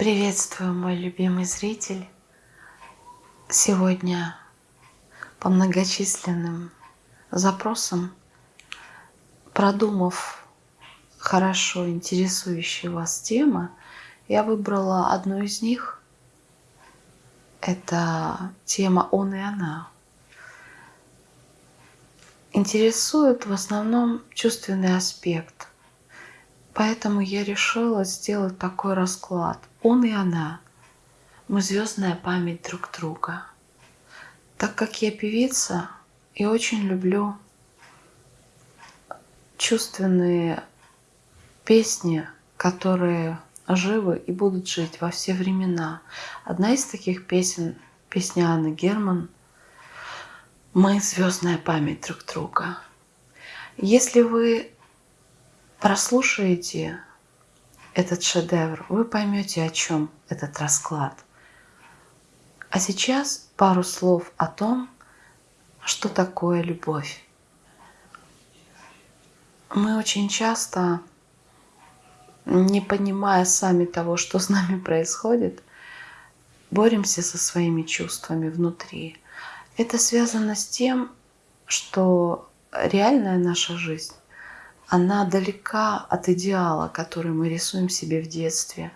Приветствую, мой любимый зритель. Сегодня по многочисленным запросам, продумав хорошо интересующие вас темы, я выбрала одну из них. Это тема «Он и она». Интересует в основном чувственный аспект. Поэтому я решила сделать такой расклад. Он и она. Мы звездная память друг друга. Так как я певица и очень люблю чувственные песни, которые живы и будут жить во все времена. Одна из таких песен, песня Анны Герман «Мы звездная память друг друга». Если вы прослушаете этот шедевр, вы поймете, о чем этот расклад. А сейчас пару слов о том, что такое любовь. Мы очень часто, не понимая сами того, что с нами происходит, боремся со своими чувствами внутри. Это связано с тем, что реальная наша жизнь она далека от идеала, который мы рисуем себе в детстве,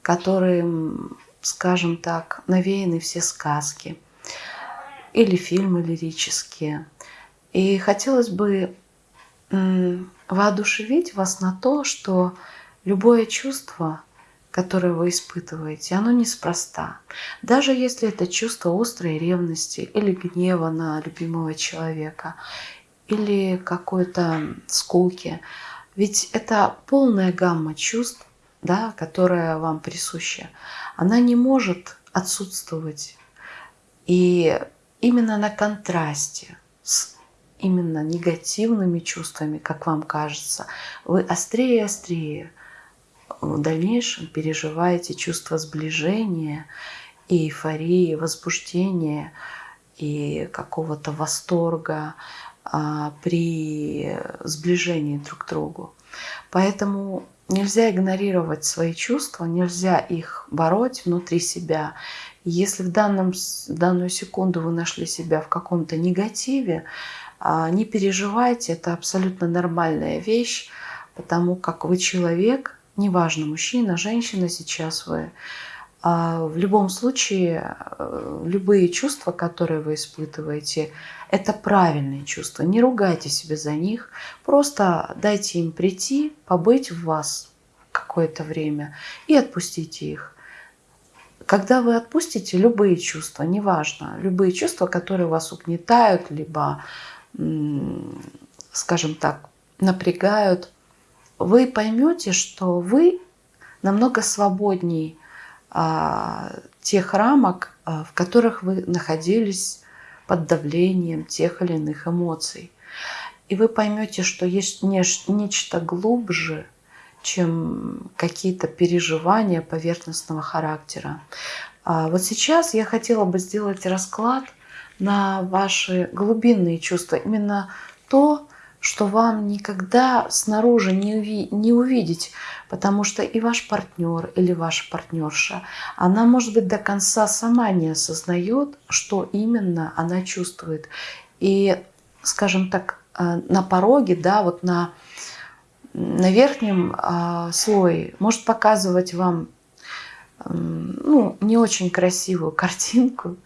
которым, скажем так, навеяны все сказки или фильмы лирические. И хотелось бы воодушевить вас на то, что любое чувство, которое вы испытываете, оно неспроста. Даже если это чувство острой ревности или гнева на любимого человека, или какой-то скуки. Ведь это полная гамма чувств, да, которая вам присуща. Она не может отсутствовать. И именно на контрасте с именно негативными чувствами, как вам кажется, вы острее и острее в дальнейшем переживаете чувство сближения и эйфории, возбуждения и какого-то восторга, при сближении друг к другу. Поэтому нельзя игнорировать свои чувства, нельзя их бороть внутри себя. Если в, данном, в данную секунду вы нашли себя в каком-то негативе, а, не переживайте, это абсолютно нормальная вещь, потому как вы человек, неважно, мужчина, женщина сейчас вы, а, в любом случае, э, любые чувства, которые вы испытываете, это правильные чувства. Не ругайте себя за них, просто дайте им прийти, побыть в вас какое-то время и отпустите их. Когда вы отпустите любые чувства, неважно, любые чувства, которые вас угнетают, либо, скажем так, напрягают, вы поймете, что вы намного свободнее а, тех рамок, а, в которых вы находились под давлением тех или иных эмоций. И вы поймете, что есть нечто глубже, чем какие-то переживания поверхностного характера. А вот сейчас я хотела бы сделать расклад на ваши глубинные чувства. Именно то, что вам никогда снаружи не, уви не увидеть, потому что и ваш партнер или ваша партнерша, она, может быть, до конца сама не осознает, что именно она чувствует. И, скажем так, э, на пороге, да, вот на, на верхнем э, слое может показывать вам ну, не очень красивую картинку,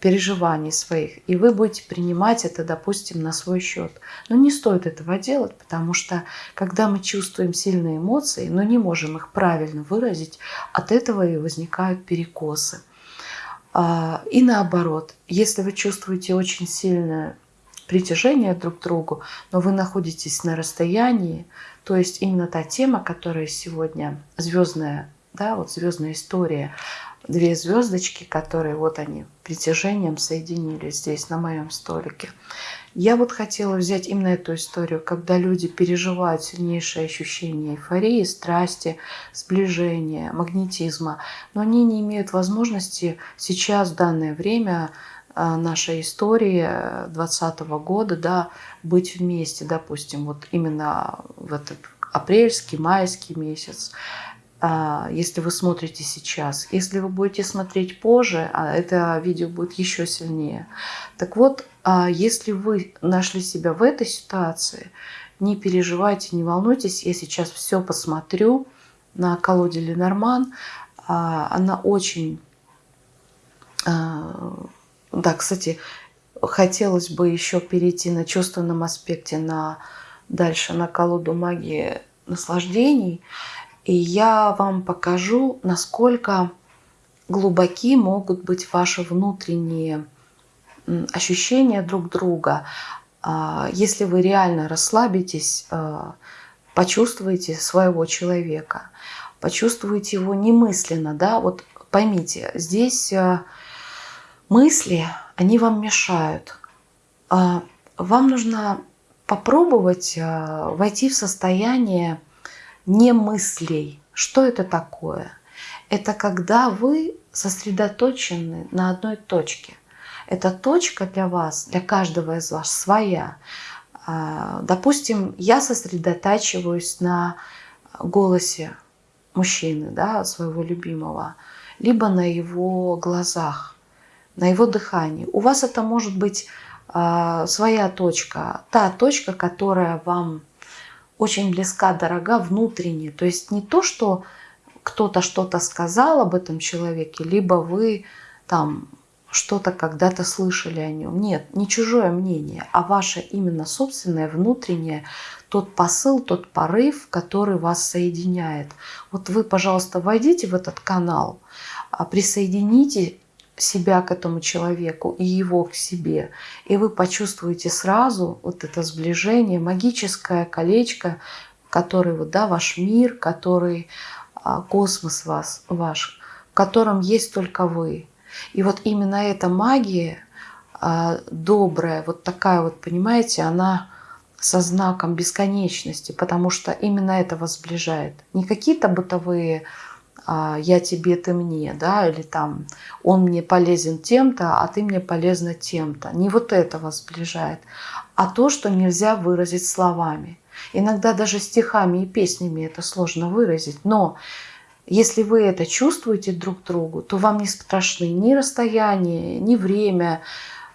переживаний своих, и вы будете принимать это, допустим, на свой счет. Но не стоит этого делать, потому что когда мы чувствуем сильные эмоции, но не можем их правильно выразить, от этого и возникают перекосы. А, и наоборот, если вы чувствуете очень сильное притяжение друг к другу, но вы находитесь на расстоянии, то есть именно та тема, которая сегодня звездная, да, вот звездная история, две звездочки, которые вот они притяжением соединились здесь на моем столике. Я вот хотела взять именно эту историю, когда люди переживают сильнейшее ощущение эйфории, страсти, сближения, магнетизма, но они не имеют возможности сейчас, в данное время а, нашей истории 2020 года, да, быть вместе, допустим, вот именно в этот апрельский, майский месяц. А, если вы смотрите сейчас. Если вы будете смотреть позже, а это видео будет еще сильнее. Так вот, а, если вы нашли себя в этой ситуации, не переживайте, не волнуйтесь, я сейчас все посмотрю на колоде Ленорман. Она очень... Да, кстати, хотелось бы еще перейти на чувственном аспекте на дальше на колоду магии наслаждений. И я вам покажу, насколько глубоки могут быть ваши внутренние ощущения друг друга. А, если вы реально расслабитесь, а, почувствуете своего человека, почувствуете его немысленно, да, вот поймите, здесь а, мысли, они вам мешают. Вам нужно попробовать войти в состояние не мыслей. Что это такое? Это когда вы сосредоточены на одной точке. Эта точка для вас, для каждого из вас своя. А, допустим, я сосредотачиваюсь на голосе мужчины, да, своего любимого, либо на его глазах, на его дыхании. У вас это может быть а, своя точка, та точка, которая вам очень близка, дорога внутренне. То есть не то, что кто-то что-то сказал об этом человеке, либо вы там что-то когда-то слышали о нем. Нет, не чужое мнение, а ваше именно собственное внутреннее, тот посыл, тот порыв, который вас соединяет. Вот вы, пожалуйста, войдите в этот канал, а присоедините себя к этому человеку и его к себе. И вы почувствуете сразу вот это сближение, магическое колечко, который вот, да, ваш мир, который а, космос вас, ваш, в котором есть только вы. И вот именно эта магия а, добрая, вот такая вот, понимаете, она со знаком бесконечности, потому что именно это вас сближает. Не какие-то бытовые я тебе, ты мне, да, или там он мне полезен тем-то, а ты мне полезна тем-то. Не вот это вас сближает, а то, что нельзя выразить словами. Иногда даже стихами и песнями это сложно выразить, но если вы это чувствуете друг другу, то вам не страшны ни расстояние, ни время,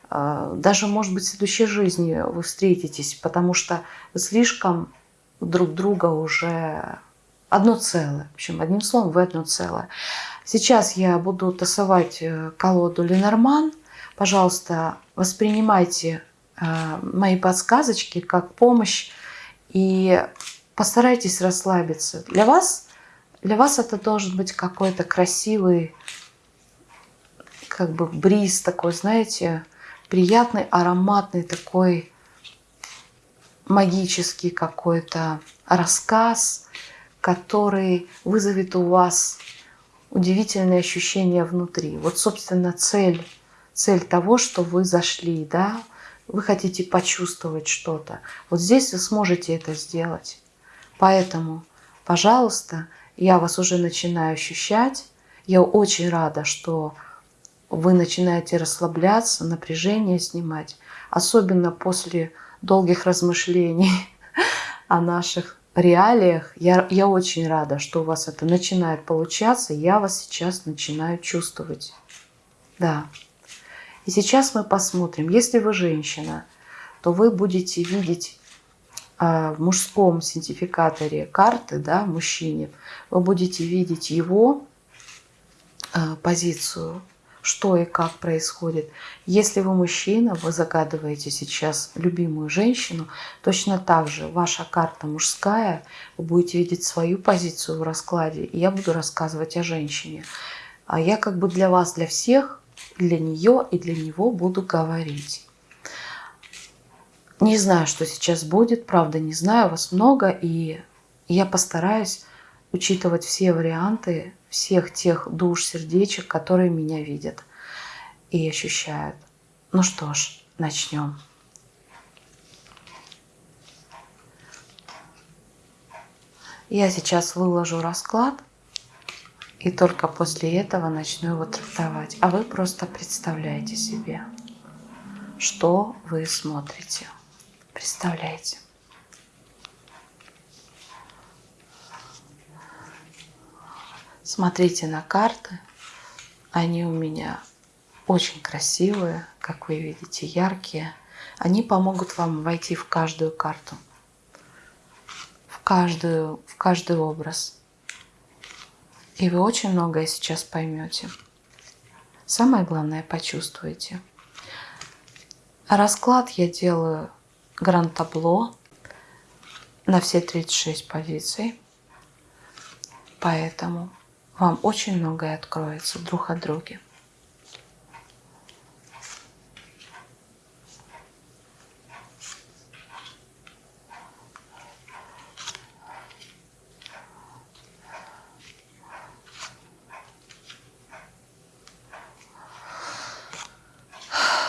а, даже, может быть, в следующей жизни вы встретитесь, потому что слишком друг друга уже одно целое. В общем, одним словом, вы одно целое. Сейчас я буду тасовать э, колоду Ленорман. Пожалуйста, воспринимайте э, мои подсказочки как помощь и постарайтесь расслабиться. Для вас, для вас это должен быть какой-то красивый, как бы бриз такой, знаете, приятный, ароматный такой магический какой-то рассказ – который вызовет у вас удивительные ощущения внутри. Вот, собственно, цель, цель того, что вы зашли, да, вы хотите почувствовать что-то. Вот здесь вы сможете это сделать. Поэтому, пожалуйста, я вас уже начинаю ощущать. Я очень рада, что вы начинаете расслабляться, напряжение снимать, особенно после долгих размышлений о наших реалиях. Я, я очень рада, что у вас это начинает получаться. Я вас сейчас начинаю чувствовать. Да. И сейчас мы посмотрим. Если вы женщина, то вы будете видеть э, в мужском синтификаторе карты, да, мужчине, вы будете видеть его э, позицию, что и как происходит. Если вы мужчина, вы загадываете сейчас любимую женщину, точно так же ваша карта мужская, вы будете видеть свою позицию в раскладе, и я буду рассказывать о женщине. А я как бы для вас, для всех, для нее и для него буду говорить. Не знаю, что сейчас будет, правда не знаю, вас много, и я постараюсь учитывать все варианты всех тех душ, сердечек, которые меня видят и ощущают. Ну что ж, начнем. Я сейчас выложу расклад, и только после этого начну его трактовать. А вы просто представляете себе, что вы смотрите. Представляете. Смотрите на карты. Они у меня очень красивые, как вы видите, яркие. Они помогут вам войти в каждую карту, в, каждую, в каждый образ. И вы очень многое сейчас поймете. Самое главное, почувствуете. Расклад я делаю гранд-табло на все 36 позиций. Поэтому вам очень многое откроется друг от друга.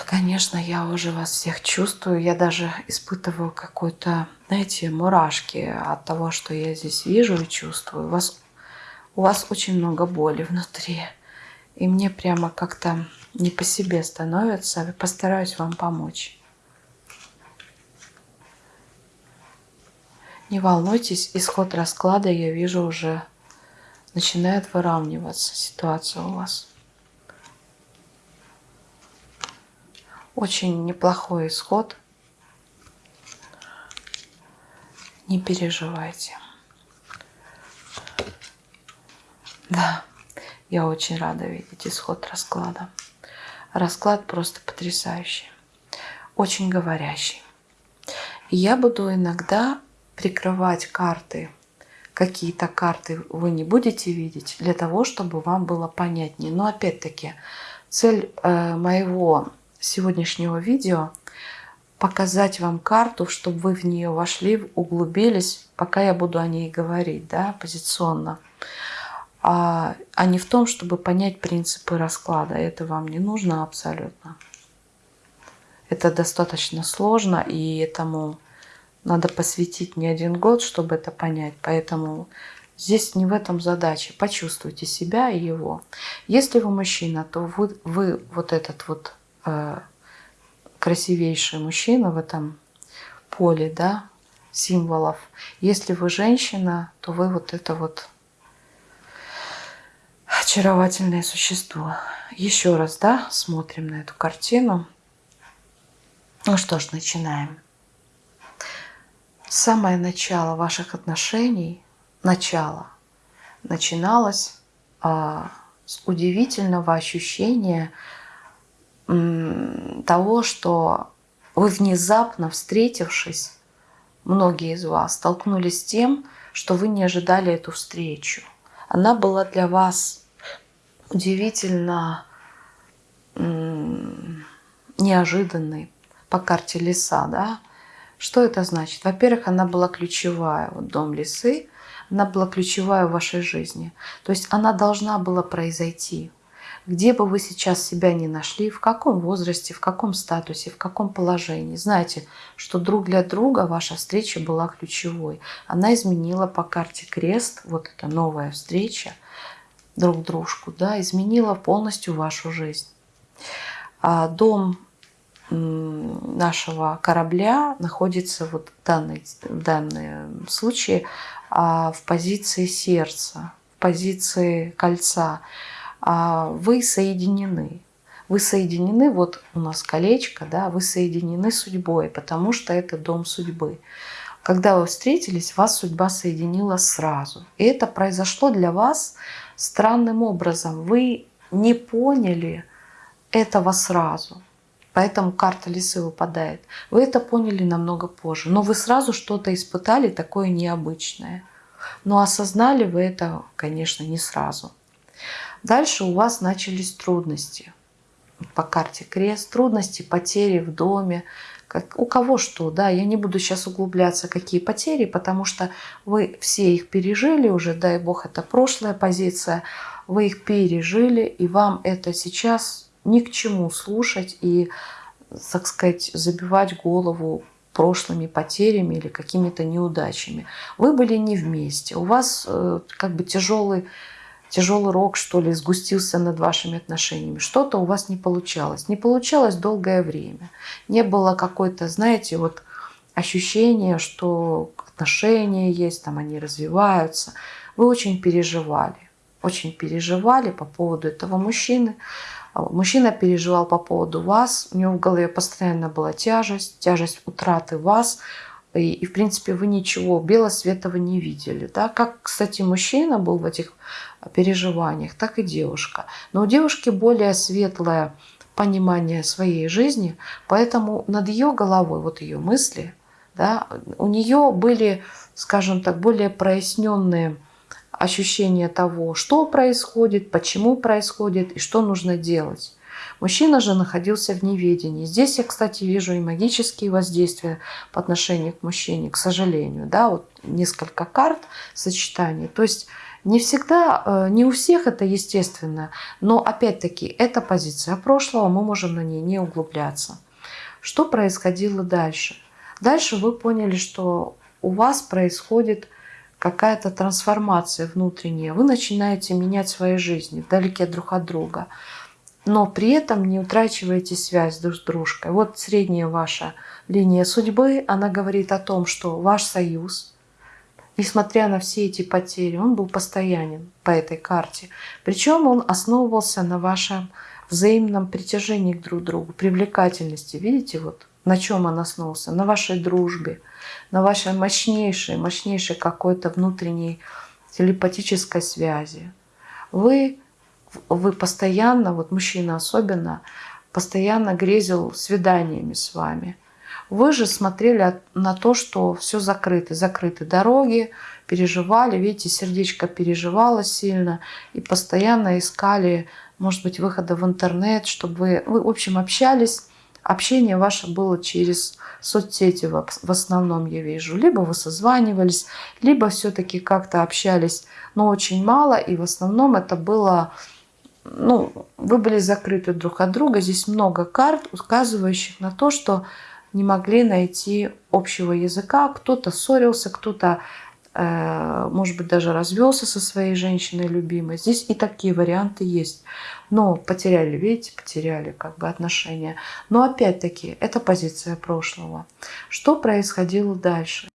Конечно, я уже вас всех чувствую. Я даже испытываю какой-то, знаете, мурашки от того, что я здесь вижу и чувствую. Вас, у вас очень много боли внутри. И мне прямо как-то не по себе становится. Постараюсь вам помочь. Не волнуйтесь, исход расклада я вижу уже начинает выравниваться ситуация у вас. Очень неплохой исход. Не переживайте. Да, я очень рада видеть исход расклада. Расклад просто потрясающий, очень говорящий. Я буду иногда прикрывать карты, какие-то карты вы не будете видеть, для того, чтобы вам было понятнее. Но опять-таки, цель э, моего сегодняшнего видео показать вам карту, чтобы вы в нее вошли, углубились, пока я буду о ней говорить, да, позиционно. А, а не в том, чтобы понять принципы расклада. Это вам не нужно абсолютно. Это достаточно сложно, и этому надо посвятить не один год, чтобы это понять. Поэтому здесь не в этом задача. Почувствуйте себя и его. Если вы мужчина, то вы, вы вот этот вот Э, красивейший мужчина в этом поле, да, символов. Если вы женщина, то вы вот это вот очаровательное существо. Еще раз, да, смотрим на эту картину. Ну что ж, начинаем. Самое начало ваших отношений, начало, начиналось а, с удивительного ощущения того, что вы внезапно встретившись, многие из вас столкнулись с тем, что вы не ожидали эту встречу. Она была для вас удивительно неожиданной по карте леса, да? Что это значит? Во-первых, она была ключевая, вот дом лисы, она была ключевая в вашей жизни. То есть она должна была произойти где бы вы сейчас себя ни нашли, в каком возрасте, в каком статусе, в каком положении. Знаете, что друг для друга ваша встреча была ключевой. Она изменила по карте крест, вот эта новая встреча друг дружку, да, изменила полностью вашу жизнь. А дом нашего корабля находится вот в, данной, в данном случае а, в позиции сердца, в позиции кольца. А вы соединены. Вы соединены, вот у нас колечко, да, вы соединены судьбой, потому что это дом судьбы. Когда вы встретились, вас судьба соединила сразу. И это произошло для вас странным образом. Вы не поняли этого сразу. Поэтому карта лисы выпадает. Вы это поняли намного позже. Но вы сразу что-то испытали такое необычное. Но осознали вы это, конечно, не сразу. Дальше у вас начались трудности. По карте крест, трудности, потери в доме, как, у кого что, да, я не буду сейчас углубляться, какие потери, потому что вы все их пережили уже, дай бог, это прошлая позиция, вы их пережили, и вам это сейчас ни к чему слушать и, так сказать, забивать голову прошлыми потерями или какими-то неудачами. Вы были не вместе, у вас э, как бы тяжелый тяжелый рок, что ли, сгустился над вашими отношениями. Что-то у вас не получалось. Не получалось долгое время. Не было какой-то, знаете, вот ощущения, что отношения есть, там они развиваются. Вы очень переживали. очень переживали по поводу этого мужчины. Мужчина переживал по поводу вас, у него в голове постоянно была тяжесть, тяжесть утраты вас, и, и в принципе вы ничего белого светового не видели. Да? Как, кстати, мужчина был в этих переживаниях, так и девушка. Но у девушки более светлое понимание своей жизни, поэтому над ее головой, вот ее мысли, да, у нее были, скажем так, более проясненные ощущение того, что происходит, почему происходит и что нужно делать. Мужчина же находился в неведении. Здесь я, кстати, вижу и магические воздействия по отношению к мужчине, к сожалению. Да, вот несколько карт сочетаний. То есть не всегда, э, не у всех это естественно, но опять-таки это позиция прошлого, мы можем на ней не углубляться. Что происходило дальше? Дальше вы поняли, что у вас происходит какая-то трансформация внутренняя. Вы начинаете менять свои жизни вдалеке друг от друга. Но при этом не утрачиваете связь друг с дружкой. Вот средняя ваша линия судьбы, она говорит о том, что ваш союз, несмотря на все эти потери, он был постоянен по этой карте. Причем он основывался на вашем взаимном притяжении друг к другу, привлекательности. Видите, вот на чем он основывался? На вашей дружбе, на вашей мощнейшей, мощнейшей какой-то внутренней телепатической связи. Вы, вы постоянно, вот мужчина особенно, постоянно грезил свиданиями с вами. Вы же смотрели на то, что все закрыто, закрыты дороги, переживали, видите, сердечко переживало сильно и постоянно искали, может быть, выхода в интернет, чтобы вы, вы в общем, общались Общение ваше было через соцсети в основном, я вижу. Либо вы созванивались, либо все-таки как-то общались, но очень мало. И в основном это было, ну, вы были закрыты друг от друга. Здесь много карт, указывающих на то, что не могли найти общего языка. Кто-то ссорился, кто-то Э, может быть, даже развелся со своей женщиной любимой. Здесь и такие варианты есть. Но потеряли, видите, потеряли как бы отношения. Но опять-таки, это позиция прошлого. Что происходило дальше?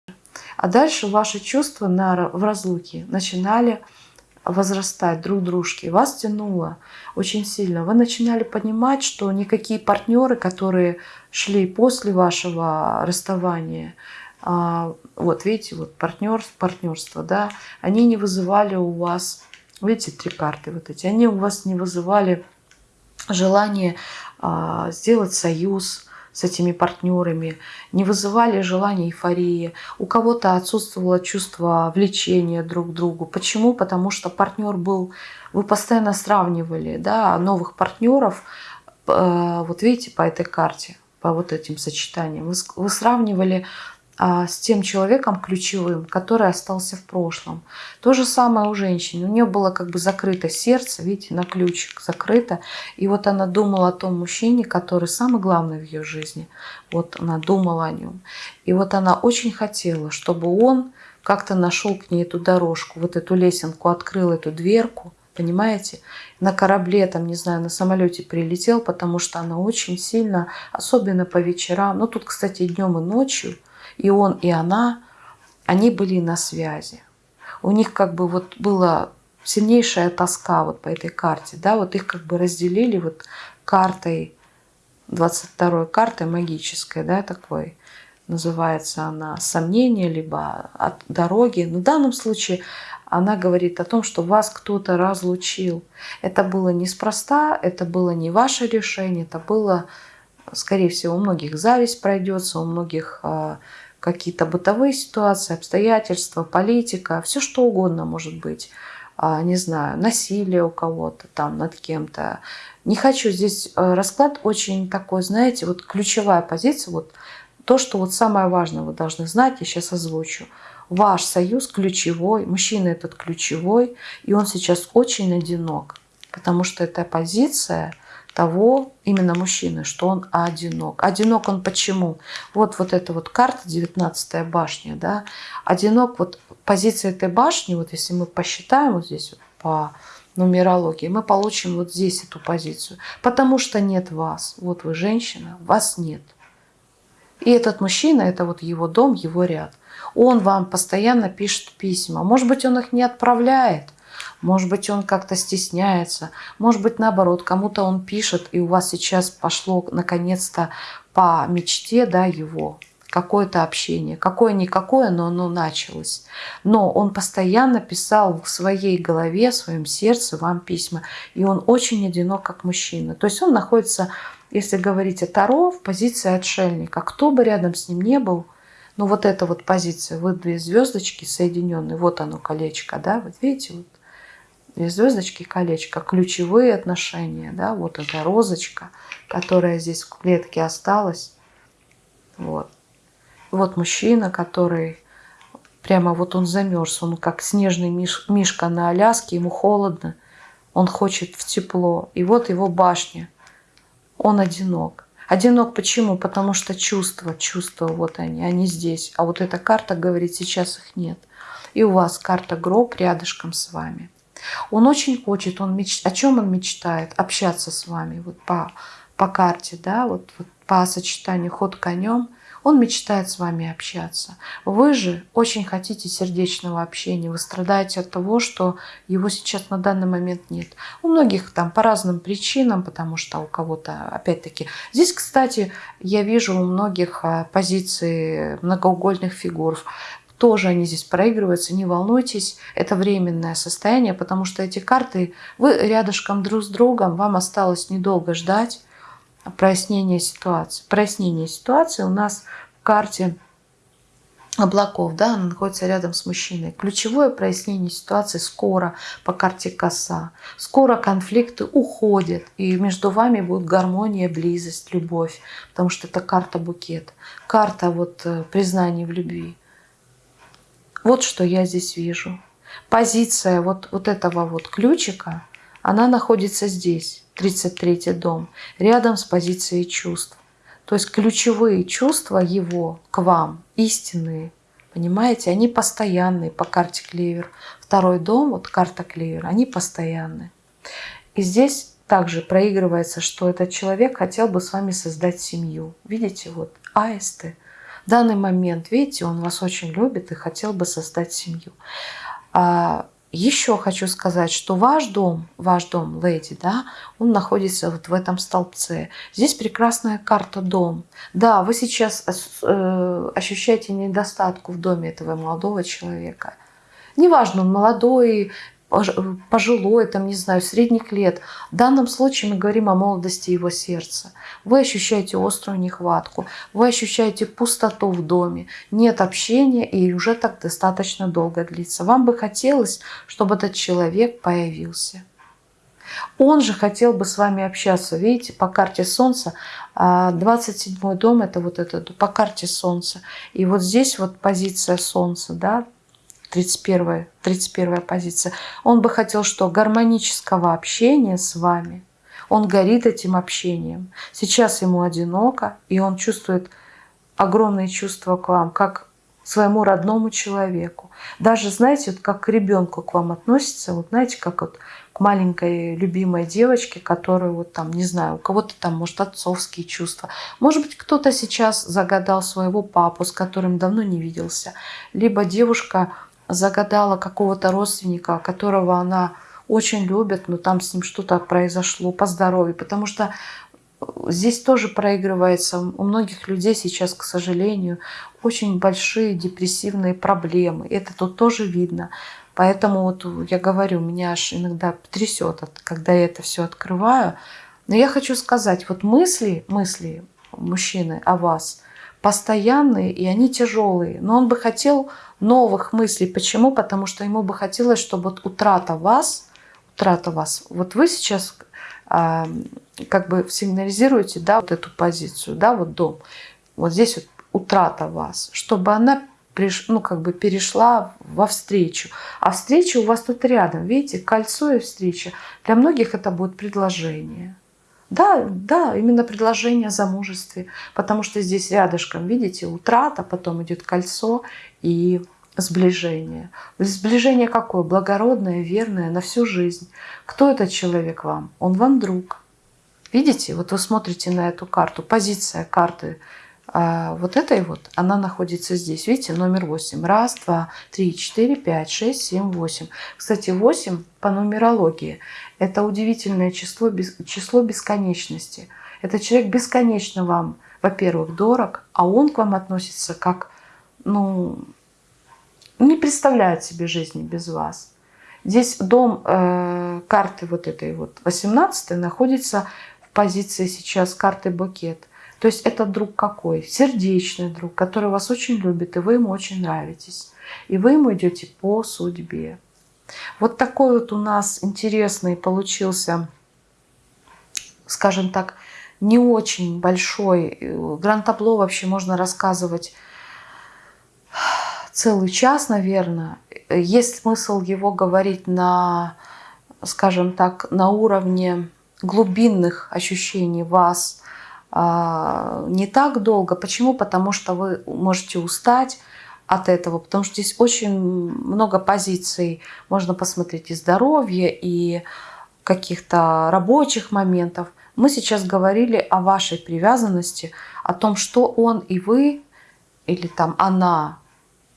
А дальше ваши чувства на, в разлуке начинали возрастать друг дружки. Вас тянуло очень сильно. Вы начинали понимать, что никакие партнеры, которые шли после вашего расставания, а, вот видите, вот партнер, партнерство, да, они не вызывали у вас, видите, три карты вот эти, они у вас не вызывали желание а, сделать союз с этими партнерами, не вызывали желания эйфории. У кого-то отсутствовало чувство влечения друг к другу. Почему? Потому что партнер был, вы постоянно сравнивали, да, новых партнеров, э, вот видите, по этой карте, по вот этим сочетаниям, вы, сравнивали с тем человеком ключевым, который остался в прошлом. То же самое у женщины. У нее было как бы закрыто сердце, видите, на ключик закрыто. И вот она думала о том мужчине, который самый главный в ее жизни. Вот она думала о нем. И вот она очень хотела, чтобы он как-то нашел к ней эту дорожку, вот эту лесенку, открыл эту дверку, понимаете? На корабле, там, не знаю, на самолете прилетел, потому что она очень сильно, особенно по вечерам, ну тут, кстати, днем и ночью, и он, и она, они были на связи. У них как бы вот была сильнейшая тоска вот по этой карте, да, вот их как бы разделили вот картой, 22 картой магической, да, такой, называется она «Сомнение», либо «От дороги». Но в данном случае она говорит о том, что вас кто-то разлучил. Это было неспроста, это было не ваше решение, это было, скорее всего, у многих зависть пройдется, у многих а, какие-то бытовые ситуации, обстоятельства, политика, все что угодно может быть. А, не знаю, насилие у кого-то там над кем-то. Не хочу здесь э, расклад очень такой, знаете, вот ключевая позиция, вот то, что вот самое важное вы должны знать, я сейчас озвучу. Ваш союз ключевой, мужчина этот ключевой, и он сейчас очень одинок, потому что эта позиция – того именно мужчины, что он одинок. Одинок он почему? Вот, вот эта вот карта, 19 башня, да, одинок, вот позиция этой башни, вот если мы посчитаем вот здесь вот по нумерологии, мы получим вот здесь эту позицию. Потому что нет вас. Вот вы женщина, вас нет. И этот мужчина, это вот его дом, его ряд. Он вам постоянно пишет письма. Может быть, он их не отправляет – Может быть, он как-то стесняется. Может быть, наоборот, кому-то он пишет, и у вас сейчас пошло наконец-то по мечте да, его какое-то общение. Какое-никакое, но оно началось. Но он постоянно писал в своей голове, в своем сердце вам письма. И он очень одинок, как мужчина. То есть он находится, если говорить о Таро, в позиции отшельника. Кто бы рядом с ним не был, ну вот эта вот позиция, вот две звездочки соединенные, вот оно колечко, да, вот видите, вот две звездочки, колечко, ключевые отношения, да, вот эта розочка, которая здесь в клетке осталась, вот. Вот мужчина, который прямо вот он замерз, он как снежный миш, мишка на Аляске, ему холодно, он хочет в тепло. И вот его башня, он одинок. Одинок почему? Потому что чувства, чувства, вот они, они здесь. А вот эта карта говорит, сейчас их нет. И у вас карта гроб рядышком с вами. Он очень хочет, он меч... о чем он мечтает? Общаться с вами вот по, по карте, да, вот, вот по сочетанию ход конем – он мечтает с вами общаться. Вы же очень хотите сердечного общения. Вы страдаете от того, что его сейчас на данный момент нет. У многих там по разным причинам, потому что у кого-то, опять-таки... Здесь, кстати, я вижу у многих а, позиции многоугольных фигур тоже они здесь проигрываются, не волнуйтесь, это временное состояние, потому что эти карты, вы рядышком друг с другом, вам осталось недолго ждать, прояснение ситуации. Прояснение ситуации у нас в карте облаков, да, она находится рядом с мужчиной. Ключевое прояснение ситуации скоро по карте коса. Скоро конфликты уходят, и между вами будет гармония, близость, любовь, потому что это карта букет, карта вот э, признания в любви. Вот что я здесь вижу. Позиция вот, вот этого вот ключика, она находится здесь. 33 дом, рядом с позицией чувств. То есть ключевые чувства его к вам, истинные, понимаете, они постоянные по карте клевер. Второй дом, вот карта клевер, они постоянные. И здесь также проигрывается, что этот человек хотел бы с вами создать семью. Видите, вот аисты. В данный момент, видите, он вас очень любит и хотел бы создать семью. А еще хочу сказать, что ваш дом, ваш дом, леди, да, он находится вот в этом столбце. Здесь прекрасная карта дом. Да, вы сейчас э, ощущаете недостатку в доме этого молодого человека. Неважно, он молодой, пожилой, там, не знаю, средних лет. В данном случае мы говорим о молодости его сердца. Вы ощущаете острую нехватку, вы ощущаете пустоту в доме, нет общения и уже так достаточно долго длится. Вам бы хотелось, чтобы этот человек появился. Он же хотел бы с вами общаться. Видите, по карте Солнца, 27 дом, это вот этот, по карте Солнца. И вот здесь вот позиция Солнца, да, 31, 31 позиция. Он бы хотел что? Гармонического общения с вами. Он горит этим общением. Сейчас ему одиноко, и он чувствует огромные чувства к вам, как к своему родному человеку. Даже, знаете, вот как к ребенку к вам относится, вот знаете, как вот к маленькой любимой девочке, которая вот там, не знаю, у кого-то там, может, отцовские чувства. Может быть, кто-то сейчас загадал своего папу, с которым давно не виделся. Либо девушка загадала какого-то родственника, которого она очень любит, но там с ним что-то произошло по здоровью, потому что здесь тоже проигрывается у многих людей сейчас, к сожалению, очень большие депрессивные проблемы. Это тут тоже видно. Поэтому вот я говорю, меня аж иногда трясет, когда я это все открываю. Но я хочу сказать, вот мысли, мысли мужчины о вас постоянные, и они тяжелые. Но он бы хотел новых мыслей. Почему? Потому что ему бы хотелось, чтобы вот утрата вас, утрата вас, вот вы сейчас э, как бы сигнализируете, да, вот эту позицию, да, вот дом, вот здесь вот утрата вас, чтобы она приш, ну, как бы перешла во встречу. А встреча у вас тут рядом, видите, кольцо и встреча. Для многих это будет предложение. Да, да, именно предложение о замужестве, потому что здесь рядышком, видите, утрата, потом идет кольцо и сближение. Сближение какое? Благородное, верное, на всю жизнь. Кто этот человек вам? Он вам друг. Видите, вот вы смотрите на эту карту, позиция карты а вот этой вот, она находится здесь. Видите, номер 8. Раз, два, три, четыре, пять, шесть, семь, восемь. Кстати, 8 по нумерологии – это удивительное число, число бесконечности. Это человек бесконечно вам, во-первых, дорог, а он к вам относится как, ну, не представляет себе жизни без вас. Здесь дом э, карты вот этой вот 18 находится в позиции сейчас карты букет. То есть это друг какой? Сердечный друг, который вас очень любит, и вы ему очень нравитесь. И вы ему идете по судьбе. Вот такой вот у нас интересный получился, скажем так, не очень большой. Гранд-табло вообще можно рассказывать целый час, наверное. Есть смысл его говорить на, скажем так, на уровне глубинных ощущений вас, не так долго. Почему? Потому что вы можете устать от этого, потому что здесь очень много позиций. Можно посмотреть и здоровье, и каких-то рабочих моментов. Мы сейчас говорили о вашей привязанности, о том, что он и вы, или там она,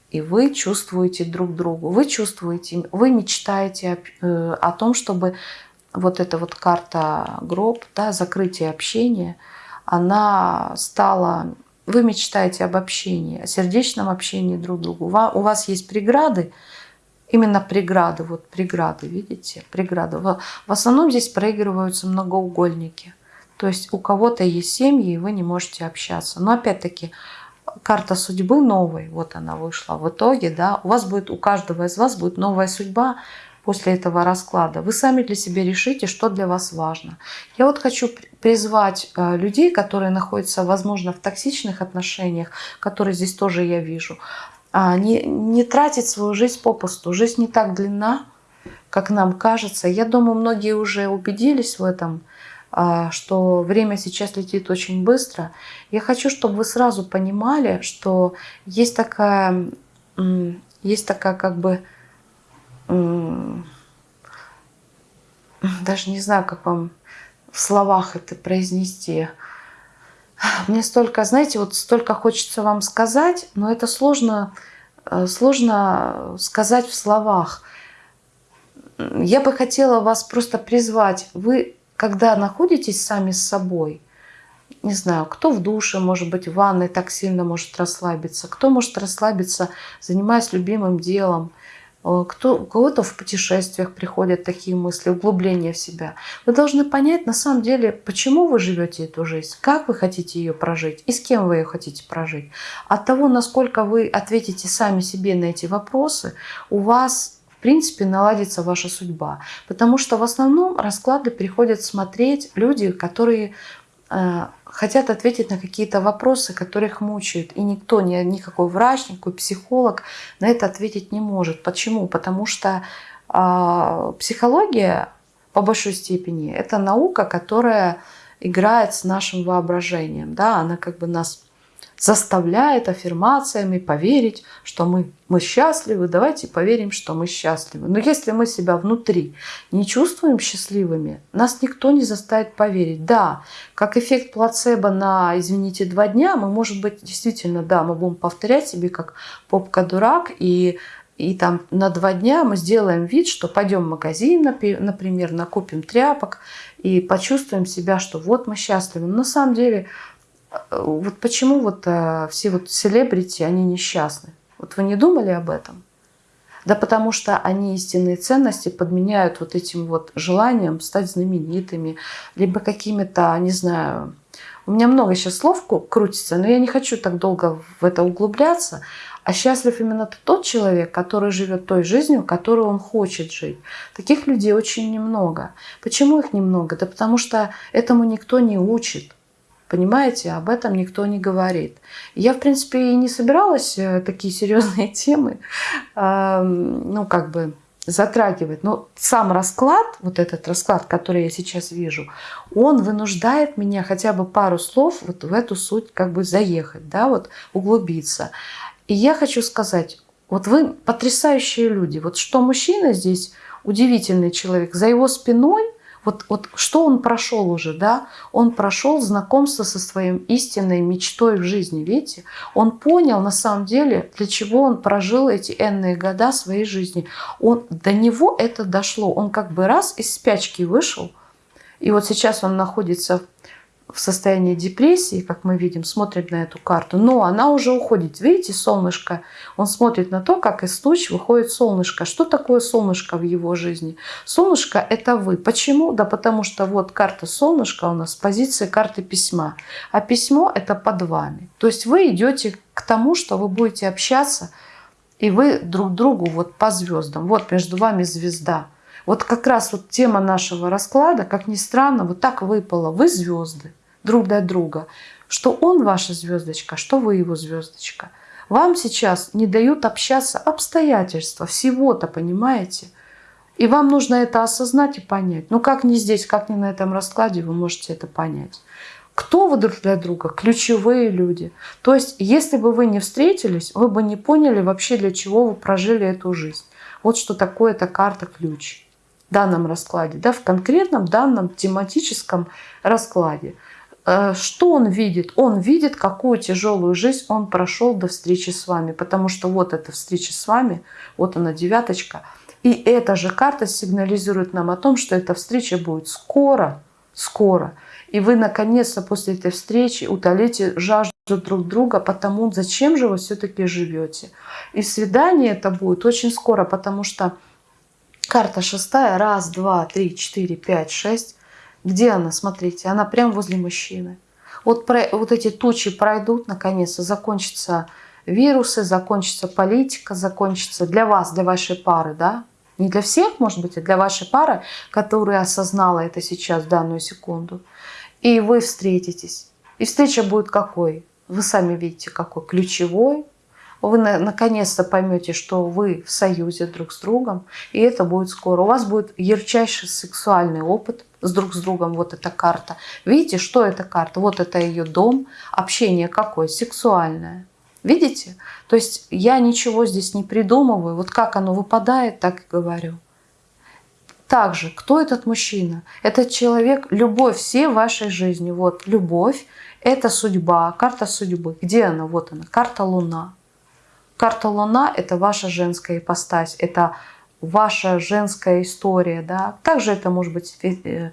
и вы чувствуете друг другу. Вы чувствуете, вы мечтаете о, э, о том, чтобы вот эта вот карта гроб, да, закрытие общения – она стала... Вы мечтаете об общении, о сердечном общении друг к другу. У вас есть преграды, именно преграды, вот преграды, видите, преграды. В основном здесь проигрываются многоугольники. То есть у кого-то есть семьи, и вы не можете общаться. Но опять-таки, карта судьбы новой, вот она вышла в итоге, да, у вас будет, у каждого из вас будет новая судьба, после этого расклада. Вы сами для себя решите, что для вас важно. Я вот хочу призвать э, людей, которые находятся, возможно, в токсичных отношениях, которые здесь тоже я вижу, а, не, не тратить свою жизнь попусту. Жизнь не так длинна, как нам кажется. Я думаю, многие уже убедились в этом, а, что время сейчас летит очень быстро. Я хочу, чтобы вы сразу понимали, что есть такая, есть такая как бы даже не знаю, как вам в словах это произнести. Мне столько, знаете, вот столько хочется вам сказать, но это сложно, э, сложно сказать в словах. Я бы хотела вас просто призвать. Вы, когда находитесь сами с собой, не знаю, кто в душе, может быть, в ванной так сильно может расслабиться, кто может расслабиться, занимаясь любимым делом, кто, у кого-то в путешествиях приходят такие мысли, углубление в себя. Вы должны понять на самом деле, почему вы живете эту жизнь, как вы хотите ее прожить и с кем вы ее хотите прожить. От того, насколько вы ответите сами себе на эти вопросы, у вас в принципе наладится ваша судьба. Потому что в основном расклады приходят смотреть люди, которые э, хотят ответить на какие-то вопросы, которые их мучают. И никто, ни, никакой врач, никакой психолог на это ответить не может. Почему? Потому что э, психология по большой степени это наука, которая играет с нашим воображением. Да? Она как бы нас заставляет аффирмациями поверить, что мы, мы счастливы, давайте поверим, что мы счастливы. Но если мы себя внутри не чувствуем счастливыми, нас никто не заставит поверить. Да, как эффект плацебо на, извините, два дня, мы, может быть, действительно, да, мы будем повторять себе как попка-дурак, и и там на два дня мы сделаем вид, что пойдем в магазин, например, накупим тряпок и почувствуем себя, что вот мы счастливы. Но на самом деле вот почему вот а, все вот селебрити, они несчастны? Вот вы не думали об этом? Да потому что они истинные ценности подменяют вот этим вот желанием стать знаменитыми, либо какими-то, не знаю, у меня много сейчас слов крутится, но я не хочу так долго в это углубляться. А счастлив именно тот человек, который живет той жизнью, которую он хочет жить. Таких людей очень немного. Почему их немного? Да потому что этому никто не учит. Понимаете, об этом никто не говорит. Я, в принципе, и не собиралась э, такие серьезные темы, ну, как бы затрагивать. Но сам расклад, вот этот расклад, который я сейчас вижу, он вынуждает меня хотя бы пару слов вот в эту суть как бы заехать, да, вот углубиться. И я хочу сказать, вот вы потрясающие люди. Вот что мужчина здесь удивительный человек, за его спиной Вот, вот что он прошел уже, да? Он прошел знакомство со своей истинной мечтой в жизни, видите? Он понял на самом деле, для чего он прожил эти энные года своей жизни. Он, до него это дошло. Он как бы раз из спячки вышел, и вот сейчас он находится в состоянии депрессии, как мы видим, смотрит на эту карту, но она уже уходит. Видите, солнышко, он смотрит на то, как из туч выходит солнышко. Что такое солнышко в его жизни? Солнышко – это вы. Почему? Да потому что вот карта солнышка у нас с позиции карты письма. А письмо – это под вами. То есть вы идете к тому, что вы будете общаться, и вы друг другу вот по звездам. Вот между вами звезда. Вот как раз вот тема нашего расклада, как ни странно, вот так выпало. Вы звезды друг для друга, что он ваша звездочка, что вы его звездочка. Вам сейчас не дают общаться обстоятельства, всего-то, понимаете? И вам нужно это осознать и понять. Ну как не здесь, как не на этом раскладе вы можете это понять. Кто вы друг для друга? Ключевые люди. То есть, если бы вы не встретились, вы бы не поняли вообще, для чего вы прожили эту жизнь. Вот что такое эта карта-ключ в данном раскладе, да, в конкретном данном тематическом раскладе. Э, что он видит? Он видит, какую тяжелую жизнь он прошел до встречи с вами. Потому что вот эта встреча с вами, вот она девяточка. И эта же карта сигнализирует нам о том, что эта встреча будет скоро, скоро. И вы наконец-то после этой встречи утолите жажду друг друга, потому зачем же вы все-таки живете. И свидание это будет очень скоро, потому что карта шестая, раз, два, три, четыре, пять, шесть, где она? Смотрите, она прямо возле мужчины. Вот, про, вот эти тучи пройдут, наконец-то закончатся вирусы, закончится политика, закончится для вас, для вашей пары, да? Не для всех, может быть, а для вашей пары, которая осознала это сейчас, в данную секунду. И вы встретитесь. И встреча будет какой? Вы сами видите, какой ключевой. Вы наконец-то поймете, что вы в союзе друг с другом, и это будет скоро. У вас будет ярчайший сексуальный опыт – с друг с другом вот эта карта. Видите, что эта карта? Вот это ее дом, общение какое? Сексуальное. Видите? То есть я ничего здесь не придумываю. Вот как оно выпадает, так и говорю. Также, кто этот мужчина? Этот человек, любовь всей вашей жизни. Вот, любовь, это судьба, карта судьбы. Где она? Вот она, карта Луна. Карта Луна – это ваша женская ипостась, это ваша женская история, да, также это может быть э,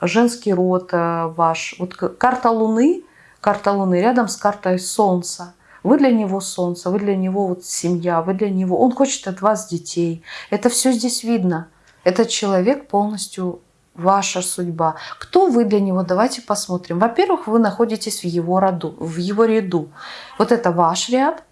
женский род э, ваш. Вот карта Луны, карта Луны рядом с картой Солнца. Вы для него солнце, вы для него вот семья, вы для него, он хочет от вас детей. Это все здесь видно. Этот человек полностью ваша судьба. Кто вы для него? Давайте посмотрим. Во-первых, вы находитесь в его роду, в его ряду. Вот это ваш ряд,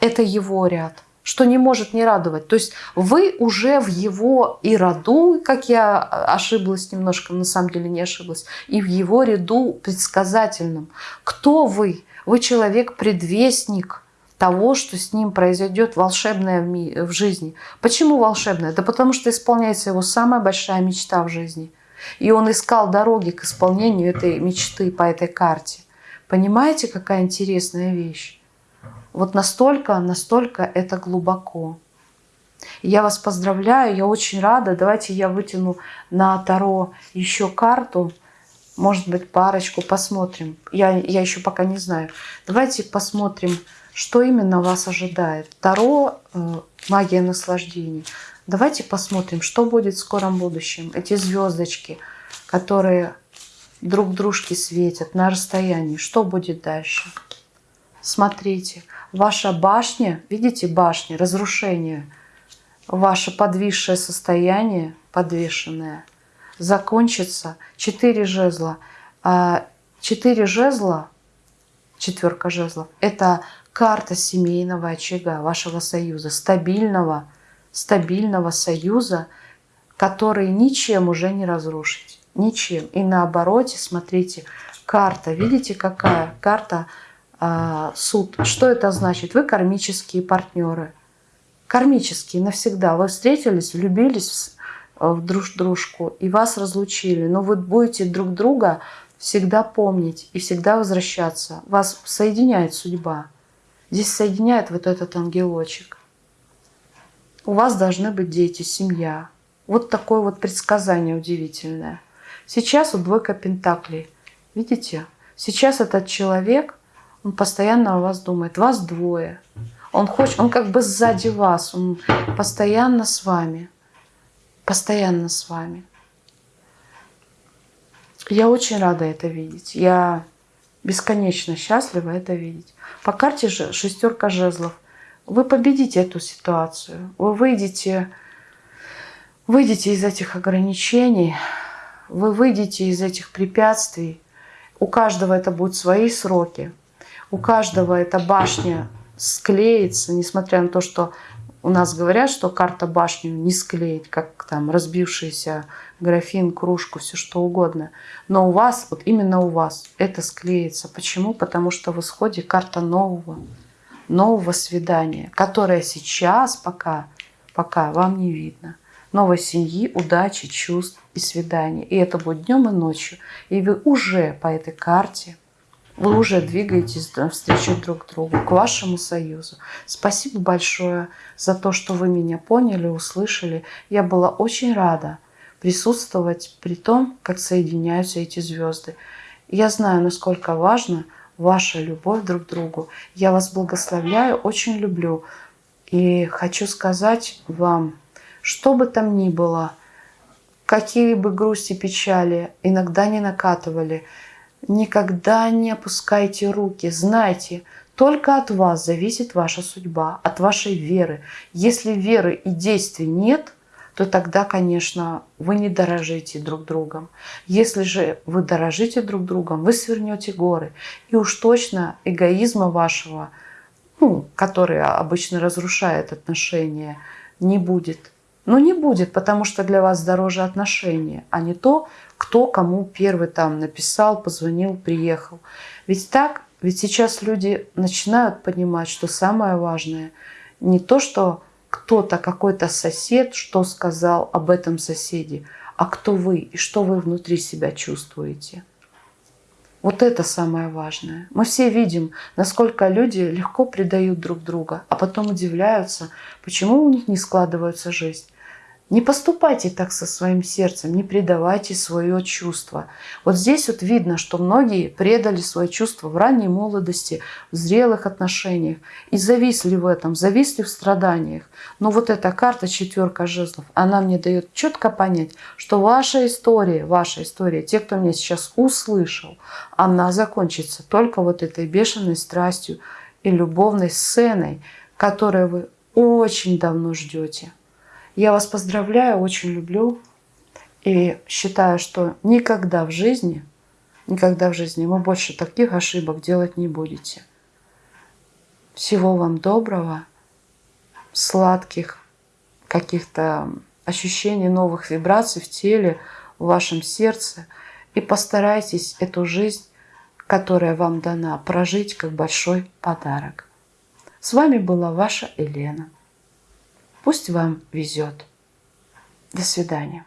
это его ряд что не может не радовать. То есть вы уже в его и роду, как я ошиблась немножко, на самом деле не ошиблась, и в его ряду предсказательном. Кто вы? Вы человек-предвестник того, что с ним произойдет волшебное в, в жизни. Почему волшебное? Да потому что исполняется его самая большая мечта в жизни. И он искал дороги к исполнению этой мечты по этой карте. Понимаете, какая интересная вещь? Вот настолько, настолько это глубоко. Я вас поздравляю, я очень рада. Давайте я вытяну на Таро еще карту. Может быть, парочку посмотрим. Я, я еще пока не знаю. Давайте посмотрим, что именно вас ожидает. Таро э, «Магия наслаждений». Давайте посмотрим, что будет в скором будущем. Эти звездочки, которые друг дружке светят на расстоянии. Что будет дальше? Смотрите ваша башня, видите, башня, разрушение, ваше подвисшее состояние, подвешенное, закончится. Четыре жезла. А четыре жезла, четверка жезлов, это карта семейного очага, вашего союза, стабильного, стабильного союза, который ничем уже не разрушить. Ничем. И наоборот, смотрите, карта, видите какая? Карта суд. Что это значит? Вы кармические партнеры. Кармические навсегда. Вы встретились, влюбились в друг дружку и вас разлучили. Но вы будете друг друга всегда помнить и всегда возвращаться. Вас соединяет судьба. Здесь соединяет вот этот ангелочек. У вас должны быть дети, семья. Вот такое вот предсказание удивительное. Сейчас вот двойка пентаклей. Видите? Сейчас этот человек, он постоянно о вас думает. Вас двое. Он хочет, он как бы сзади вас, он постоянно с вами. Постоянно с вами. Я очень рада это видеть. Я бесконечно счастлива это видеть. По карте же шестерка жезлов. Вы победите эту ситуацию. Вы выйдете, выйдете из этих ограничений, вы выйдете из этих препятствий. У каждого это будут свои сроки. У каждого эта башня склеится, несмотря на то, что у нас говорят, что карта башню не склеить, как там разбившийся графин, кружку, все что угодно. Но у вас, вот именно у вас это склеится. Почему? Потому что в исходе карта нового, нового свидания, которое сейчас пока, пока вам не видно. Новой семьи, удачи, чувств и свидания. И это будет днем и ночью. И вы уже по этой карте вы уже двигаетесь навстречу друг другу, к вашему союзу. Спасибо большое за то, что вы меня поняли, услышали. Я была очень рада присутствовать при том, как соединяются эти звезды. Я знаю, насколько важна ваша любовь друг к другу. Я вас благословляю, очень люблю. И хочу сказать вам, что бы там ни было, какие бы грусти, печали иногда не накатывали – Никогда не опускайте руки. Знайте, только от вас зависит ваша судьба, от вашей веры. Если веры и действий нет, то тогда, конечно, вы не дорожите друг другом. Если же вы дорожите друг другом, вы свернете горы. И уж точно эгоизма вашего, ну, который обычно разрушает отношения, не будет. Но не будет, потому что для вас дороже отношения, а не то, кто кому первый там написал, позвонил, приехал. Ведь так, ведь сейчас люди начинают понимать, что самое важное не то, что кто-то, какой-то сосед, что сказал об этом соседе, а кто вы и что вы внутри себя чувствуете. Вот это самое важное. Мы все видим, насколько люди легко предают друг друга, а потом удивляются, почему у них не складывается жизнь. Не поступайте так со своим сердцем, не предавайте свое чувство. Вот здесь вот видно, что многие предали свое чувство в ранней молодости, в зрелых отношениях и зависли в этом, зависли в страданиях. Но вот эта карта четверка жезлов, она мне дает четко понять, что ваша история, ваша история, те, кто меня сейчас услышал, она закончится только вот этой бешеной страстью и любовной сценой, которую вы очень давно ждете. Я вас поздравляю, очень люблю и считаю, что никогда в жизни, никогда в жизни вы больше таких ошибок делать не будете. Всего вам доброго, сладких каких-то ощущений новых вибраций в теле, в вашем сердце. И постарайтесь эту жизнь, которая вам дана, прожить как большой подарок. С вами была ваша Елена. Пусть вам везет. До свидания.